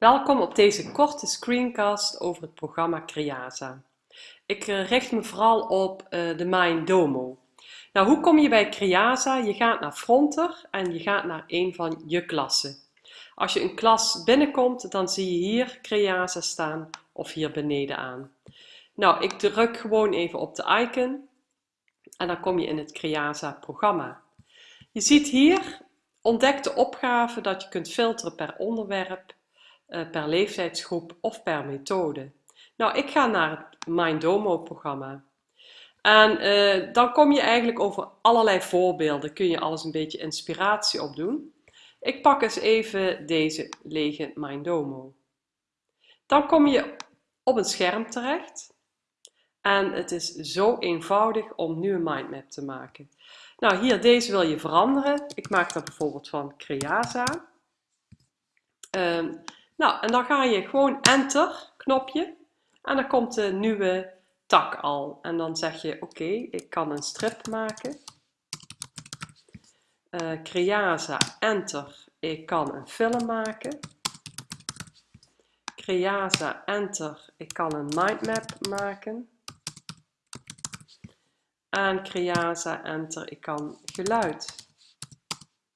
Welkom op deze korte screencast over het programma Creasa. Ik eh, richt me vooral op uh, de Mindomo. Nou, hoe kom je bij Creasa? Je gaat naar Fronter en je gaat naar een van je klassen. Als je een klas binnenkomt, dan zie je hier Creasa staan of hier beneden aan. Nou, ik druk gewoon even op de icon en dan kom je in het Creasa programma. Je ziet hier ontdek de opgave dat je kunt filteren per onderwerp, eh, per leeftijdsgroep of per methode. Nou, ik ga naar het Mindomo programma. En uh, dan kom je eigenlijk over allerlei voorbeelden, kun je alles een beetje inspiratie opdoen. Ik pak eens even deze lege Mindomo. Dan kom je op een scherm terecht. En het is zo eenvoudig om nu een mindmap te maken. Nou, hier deze wil je veranderen. Ik maak dat bijvoorbeeld van Creasa. Um, nou, en dan ga je gewoon enter knopje en dan komt de nieuwe tak al. En dan zeg je oké, ik kan een strip maken. Uh, Creasa, enter, ik kan een film maken. Creasa, enter, ik kan een mindmap maken. En Creasa, enter, ik kan geluid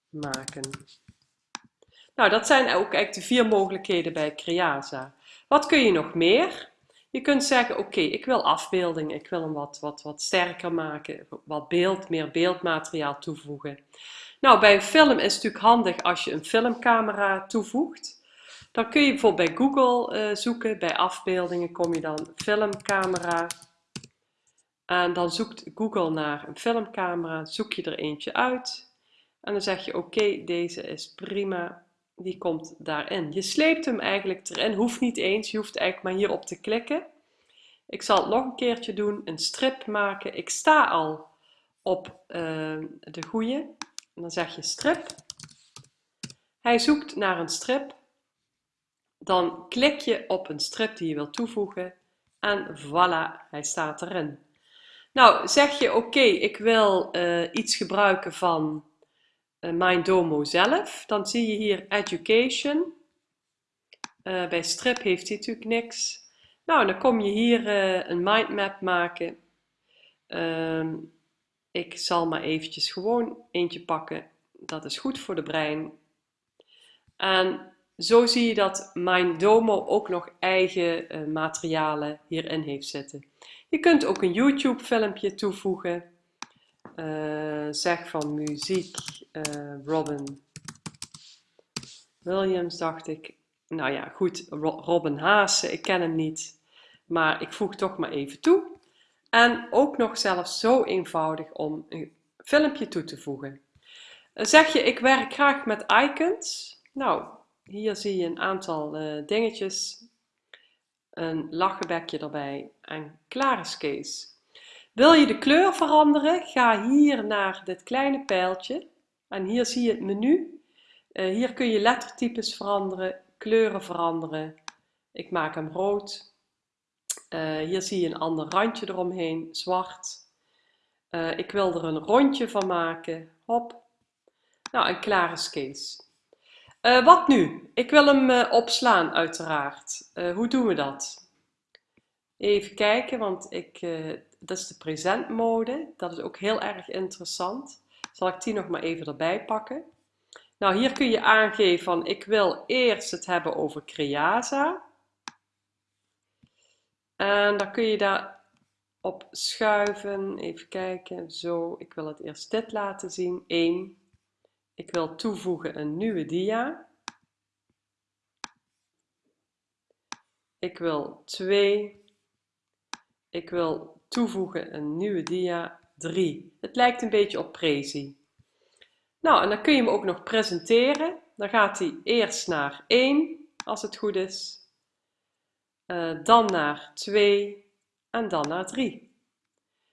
maken. Nou, dat zijn ook eigenlijk de vier mogelijkheden bij Creasa. Wat kun je nog meer? Je kunt zeggen, oké, ik wil afbeelding, ik wil hem wat, wat, wat sterker maken, wat beeld, meer beeldmateriaal toevoegen. Nou, bij een film is het natuurlijk handig als je een filmcamera toevoegt. Dan kun je bijvoorbeeld bij Google uh, zoeken, bij afbeeldingen kom je dan filmcamera. En dan zoekt Google naar een filmcamera, zoek je er eentje uit. En dan zeg je, oké, deze is prima, die komt daarin. Je sleept hem eigenlijk erin, hoeft niet eens, je hoeft eigenlijk maar hierop te klikken. Ik zal het nog een keertje doen, een strip maken. Ik sta al op uh, de goede. En dan zeg je strip. Hij zoekt naar een strip. Dan klik je op een strip die je wilt toevoegen. En voilà, hij staat erin. Nou, zeg je oké, ik wil uh, iets gebruiken van uh, Mindomo zelf, dan zie je hier Education. Uh, bij strip heeft hij natuurlijk niks. Nou, dan kom je hier uh, een mindmap maken. Uh, ik zal maar eventjes gewoon eentje pakken. Dat is goed voor de brein. En zo zie je dat Mindomo ook nog eigen materialen hierin heeft zitten. Je kunt ook een YouTube filmpje toevoegen. Uh, zeg van muziek uh, Robin Williams dacht ik. Nou ja, goed, Robin Haase, ik ken hem niet. Maar ik voeg toch maar even toe. En ook nog zelfs zo eenvoudig om een filmpje toe te voegen. Uh, zeg je, ik werk graag met icons. Nou, hier zie je een aantal dingetjes. Een lachenbekje erbij en klaar is Kees. Wil je de kleur veranderen? Ga hier naar dit kleine pijltje en hier zie je het menu. Uh, hier kun je lettertypes veranderen, kleuren veranderen. Ik maak hem rood. Uh, hier zie je een ander randje eromheen, zwart. Uh, ik wil er een rondje van maken. Hop. Nou, en klaar is Kees. wat nu? Ik wil hem opslaan uiteraard. hoe doen we dat? Even kijken, want ik, dat is de present mode. Dat is ook heel erg interessant. Zal ik die nog maar even erbij pakken. Nou, hier kun je aangeven van ik wil eerst het hebben over Creasa. En dan kun je daar op schuiven. Even kijken. Zo, ik wil het eerst dit laten zien. 1. Ik wil toevoegen een nieuwe dia. Ik wil 2. Ik wil toevoegen een nieuwe dia 3. Het lijkt een beetje op Prezi. Nou, en dan kun je hem ook nog presenteren. Dan gaat hij eerst naar 1, als het goed is. Uh, dan naar 2 en dan naar 3.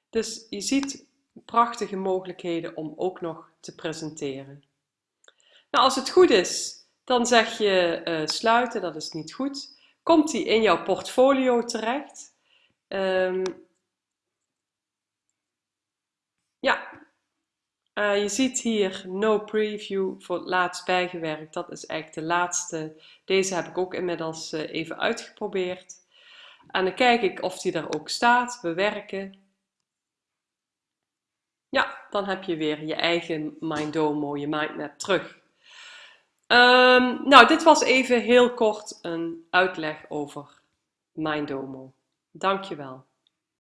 Dus je ziet prachtige mogelijkheden om ook nog te presenteren. Nou, als het goed is, dan zeg je uh, sluiten, dat is niet goed. Komt hij in jouw portfolio terecht? Um, ja, Uh, je ziet hier no preview voor het laatst bijgewerkt. Dat is eigenlijk de laatste. Deze heb ik ook inmiddels uh, even uitgeprobeerd. En dan kijk ik of die er ook staat. Bewerken. Ja, dan heb je weer je eigen Mindomo, je mindmap terug. Um, nou, dit was even heel kort een uitleg over Mindomo. Dankjewel.